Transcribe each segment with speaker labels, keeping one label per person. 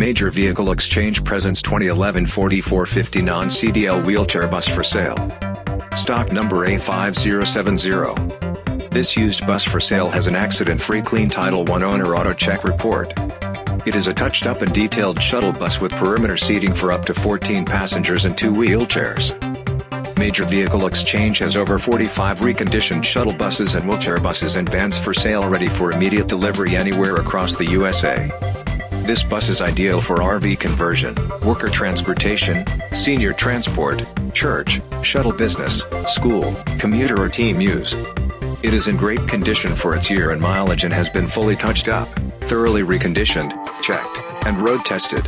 Speaker 1: Major Vehicle Exchange presents 2011 4450 non-CDL wheelchair bus for sale. Stock number A5070. This used bus for sale has an accident-free clean Title 1 owner AutoCheck report. It is a touched-up and detailed shuttle bus with perimeter seating for up to 14 passengers and two wheelchairs. Major Vehicle Exchange has over 45 reconditioned shuttle buses and wheelchair buses and vans for sale ready for immediate delivery anywhere across the USA. This bus is ideal for RV conversion, worker transportation, senior transport, church, shuttle business, school, commuter or team use. It is in great condition for its year and mileage and has been fully touched up, thoroughly reconditioned, checked, and road tested.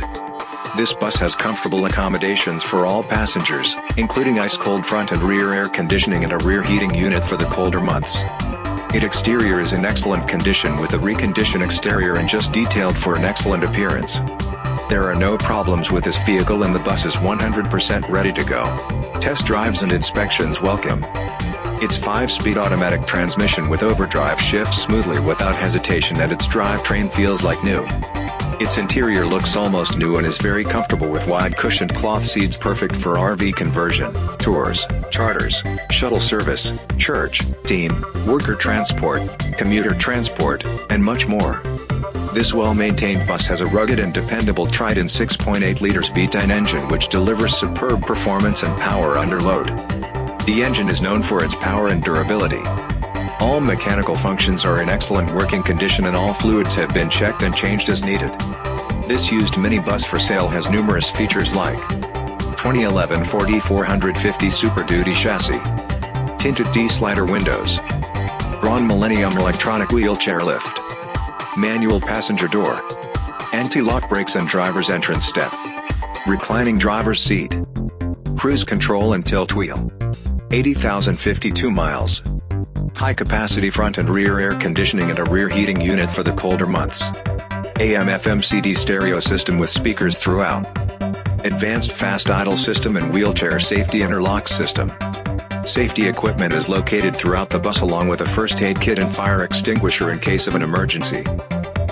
Speaker 1: This bus has comfortable accommodations for all passengers, including ice-cold front and rear air conditioning and a rear heating unit for the colder months. Its exterior is in excellent condition with a reconditioned exterior and just detailed for an excellent appearance. There are no problems with this vehicle and the bus is 100% ready to go. Test drives and inspections welcome. Its 5-speed automatic transmission with overdrive shifts smoothly without hesitation and its drivetrain feels like new. Its interior looks almost new and is very comfortable with wide cushioned cloth seats perfect for RV conversion, tours, charters, shuttle service, church, team, worker transport, commuter transport, and much more. This well-maintained bus has a rugged and dependable Triton 6.8 liters V10 engine which delivers superb performance and power under load. The engine is known for its power and durability. All mechanical functions are in excellent working condition and all fluids have been checked and changed as needed. This used minibus for sale has numerous features like 2011 Ford E450 Super Duty chassis, tinted T-slider windows, Braun Millennium electronic wheelchair lift, manual passenger door, anti-lock brakes and driver's entrance step, reclining driver's seat, cruise control and tilt wheel, 80,052 miles, high-capacity front and rear air conditioning and a rear heating unit for the colder months. AM FM CD stereo system with speakers throughout. Advanced fast idle system and wheelchair safety interlock system. Safety equipment is located throughout the bus along with a first aid kit and fire extinguisher in case of an emergency.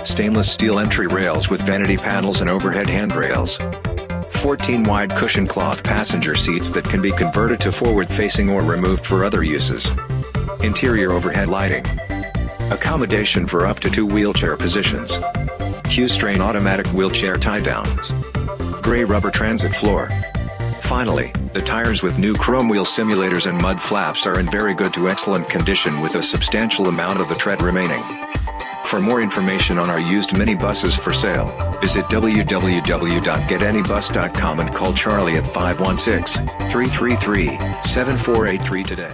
Speaker 1: Stainless steel entry rails with vanity panels and overhead handrails. 14 wide cushion cloth passenger seats that can be converted to forward facing or removed for other uses. Interior overhead lighting. Accommodation for up to two wheelchair positions. Q'Straint automatic wheelchair tie-downs. Gray rubber transit floor. Finally, the tires with new chrome wheel simulators and mud flaps are in very good to excellent condition with a substantial amount of the tread remaining. For more information on our used minibuses for sale, visit www.getanybus.com and call Charlie at 516-333-7483 today.